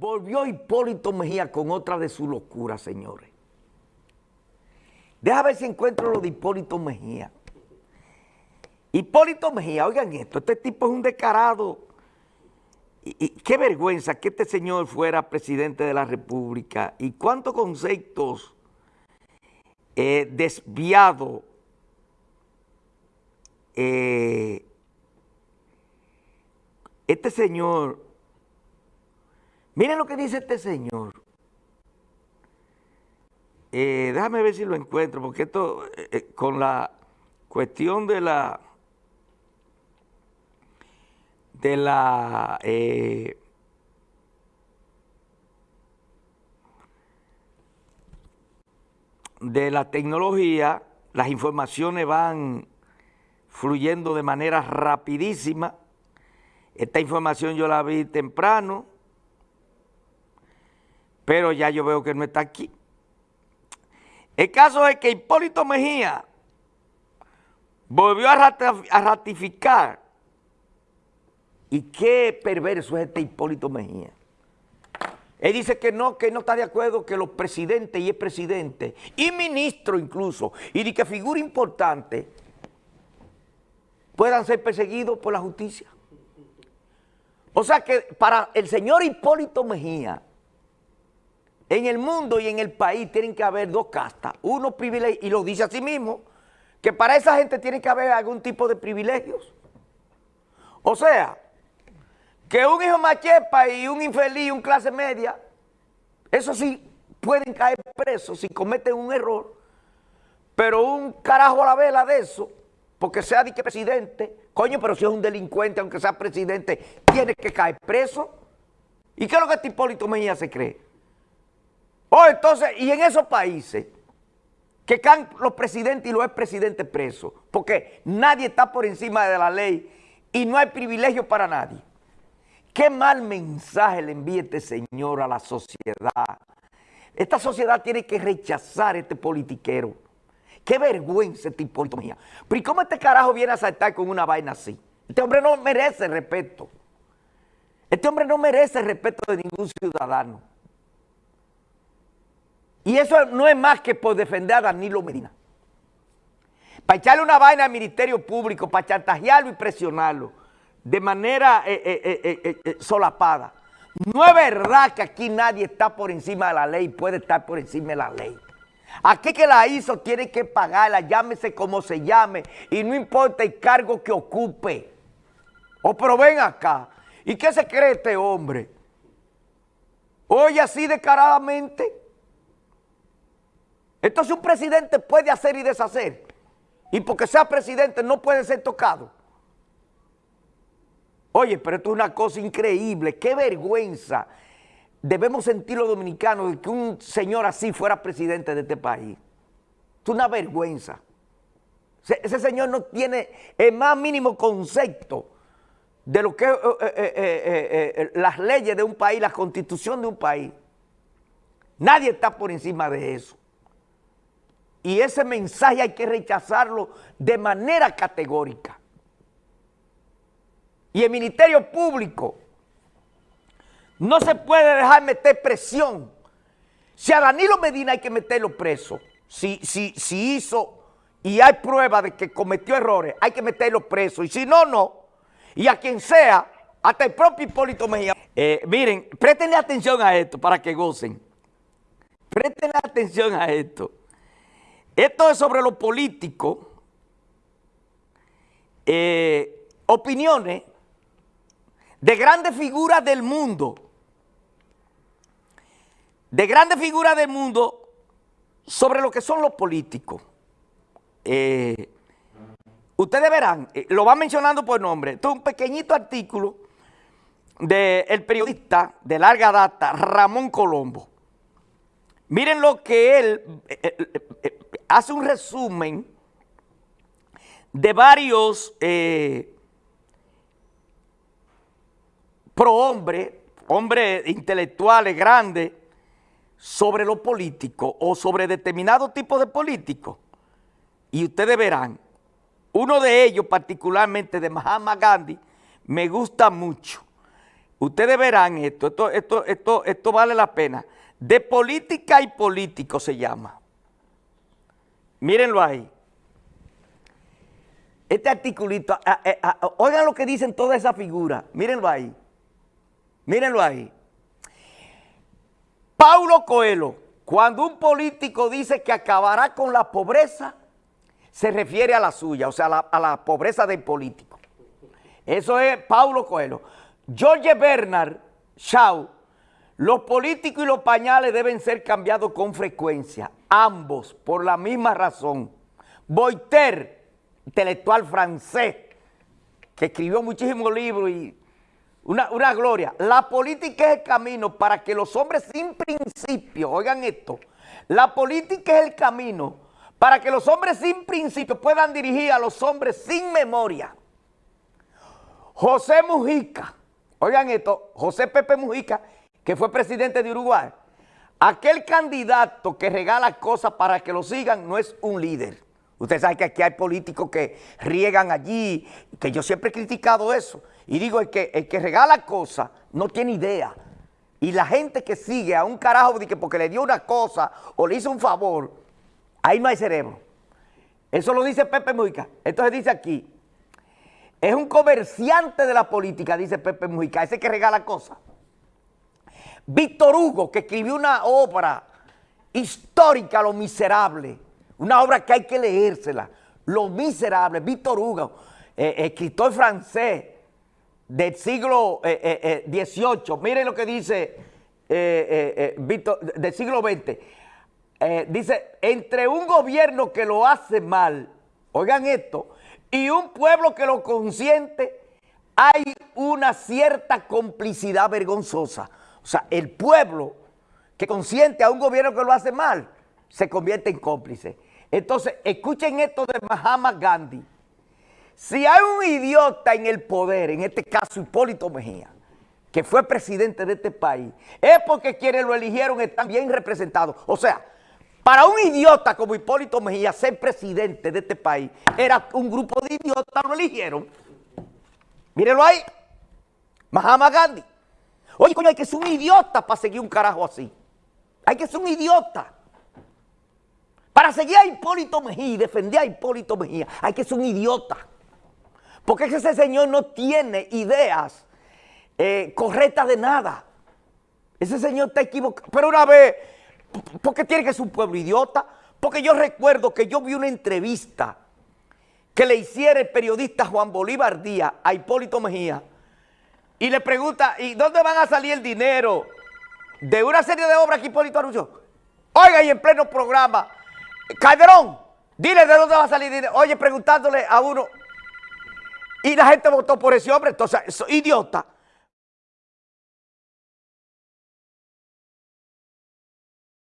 Volvió Hipólito Mejía con otra de sus locuras, señores. Deja ver si encuentro lo de Hipólito Mejía. Hipólito Mejía, oigan esto, este tipo es un descarado. Y, qué vergüenza que este señor fuera presidente de la República. Y cuántos conceptos eh, desviados eh, este señor Miren lo que dice este señor. Eh, déjame ver si lo encuentro, porque esto, eh, eh, con la cuestión de la, de la, de la tecnología, las informaciones van fluyendo de manera rapidísima. Esta información yo la vi temprano, pero ya yo veo que no está aquí. El caso es que Hipólito Mejía volvió a ratificar. Y qué perverso es este Hipólito Mejía. Él dice que no, que no está de acuerdo que los presidentes y el presidente, y ministro incluso, y de que figura importante, puedan ser perseguidos por la justicia. O sea que para el señor Hipólito Mejía, en el mundo y en el país tienen que haber dos castas, uno privilegio, y lo dice así mismo, que para esa gente tiene que haber algún tipo de privilegios. O sea, que un hijo machepa y un infeliz, un clase media, eso sí pueden caer presos si cometen un error, pero un carajo a la vela de eso, porque sea de que presidente, coño, pero si es un delincuente, aunque sea presidente, tiene que caer preso. ¿Y qué es lo que este Hipólito Mejía se cree? Oh, entonces, y en esos países que caen los presidentes y los expresidentes presos, porque nadie está por encima de la ley y no hay privilegio para nadie. Qué mal mensaje le envía este señor a la sociedad. Esta sociedad tiene que rechazar este politiquero. Qué vergüenza este Hipólito Mejía. Pero ¿y cómo este carajo viene a saltar con una vaina así? Este hombre no merece respeto. Este hombre no merece respeto de ningún ciudadano. Y eso no es más que por defender a Danilo Medina. Para echarle una vaina al Ministerio Público, para chantajearlo y presionarlo de manera eh, eh, eh, solapada. No es verdad que aquí nadie está por encima de la ley, puede estar por encima de la ley. Aquí que la hizo tiene que pagarla, llámese como se llame, y no importa el cargo que ocupe. O pero ven acá, ¿y qué se cree este hombre? Oye así descaradamente, entonces un presidente puede hacer y deshacer. Y porque sea presidente no puede ser tocado. Oye, pero esto es una cosa increíble. Qué vergüenza debemos sentir los dominicanos de que un señor así fuera presidente de este país. Es una vergüenza. Ese, señor no tiene el más mínimo concepto de lo que es eh, eh, eh, las leyes de un país, la constitución de un país. Nadie está por encima de eso. Y ese mensaje hay que rechazarlo de manera categórica. Y el Ministerio Público no se puede dejar meter presión. Si a Danilo Medina hay que meterlo preso, si, si, si hizo y hay prueba de que cometió errores, hay que meterlo preso. Y si no, no. Y a quien sea, hasta el propio Hipólito Mejía. Eh, miren, préstenle atención a esto para que gocen. Préstenle atención a esto. Esto es sobre lo político, eh, opiniones de grandes figuras del mundo, de grandes figuras del mundo sobre lo que son los políticos. Eh, ustedes verán, eh, lo va mencionando por nombre, esto es un pequeñito artículo del periodista de larga data, Ramón Colombo. Miren lo que él hace un resumen de varios eh, pro hombres, hombres intelectuales grandes, sobre lo político o sobre determinado tipo de político. Y ustedes verán, uno de ellos particularmente de Mahatma Gandhi, me gusta mucho. Ustedes verán esto, esto, esto, esto, esto vale la pena. De política y político se llama. Mírenlo ahí. Este articulito, oigan lo que dicen toda esa figura. Mírenlo ahí. Mírenlo ahí. Paulo Coelho, cuando un político dice que acabará con la pobreza, se refiere a la suya, o sea, a la, a la pobreza del político. Eso es Paulo Coelho. George Bernard Shaw, los políticos y los pañales deben ser cambiados con frecuencia, ambos por la misma razón. Voltaire, intelectual francés, que escribió muchísimos libros y una, una, gloria. La política es el camino para que los hombres sin principio, oigan esto, la política es el camino para que los hombres sin principio puedan dirigir a los hombres sin memoria. José Mujica, Oigan esto, José Pepe Mujica, que fue presidente de Uruguay, aquel candidato que regala cosas para que lo sigan no es un líder. Usted sabe que aquí hay políticos que riegan allí, que yo siempre he criticado eso. Y digo, el que, el que regala cosas no tiene idea. Y la gente que sigue a un carajo porque le dio una cosa o le hizo un favor, ahí no hay cerebro. Eso lo dice Pepe Mujica. Entonces dice aquí, es un comerciante de la política, dice Pepe Mujica, ese que regala cosas. Víctor Hugo, que escribió una obra histórica, Lo Miserable, una obra que hay que leérsela, Lo Miserable, Víctor Hugo, eh, escritor francés del siglo XVIII, eh, eh, miren lo que dice Víctor, del siglo XX, dice, entre un gobierno que lo hace mal, oigan esto, y un pueblo que lo consiente, hay una cierta complicidad vergonzosa. O sea, el pueblo que consiente a un gobierno que lo hace mal, se convierte en cómplice. Entonces, escuchen esto de Mahatma Gandhi. Si hay un idiota en el poder, en este caso Hipólito Mejía, que fue presidente de este país, es porque quienes lo eligieron están bien representados. O sea, para un idiota como Hipólito Mejía ser presidente de este país, era un grupo de idiotas, lo eligieron. Mírenlo ahí. Mahatma Gandhi. Oye, coño, hay que ser un idiota para seguir un carajo así. Hay que ser un idiota. Para seguir a Hipólito Mejía y defender a Hipólito Mejía, hay que ser un idiota. Porque ese señor no tiene ideas eh, correctas de nada. Ese señor está equivocado. Pero una vez porque tiene que ser un pueblo idiota. Porque yo recuerdo que yo vi una entrevista que le hiciera el periodista Juan Bolívar Díaz a Hipólito Mejía y le pregunta, ¿y dónde van a salir el dinero de una serie de obras que Hipólito anunció? Oiga, y en pleno programa, Calderón, dile de dónde va a salir dinero. Oye, preguntándole a uno, y la gente votó por ese hombre, entonces, idiota.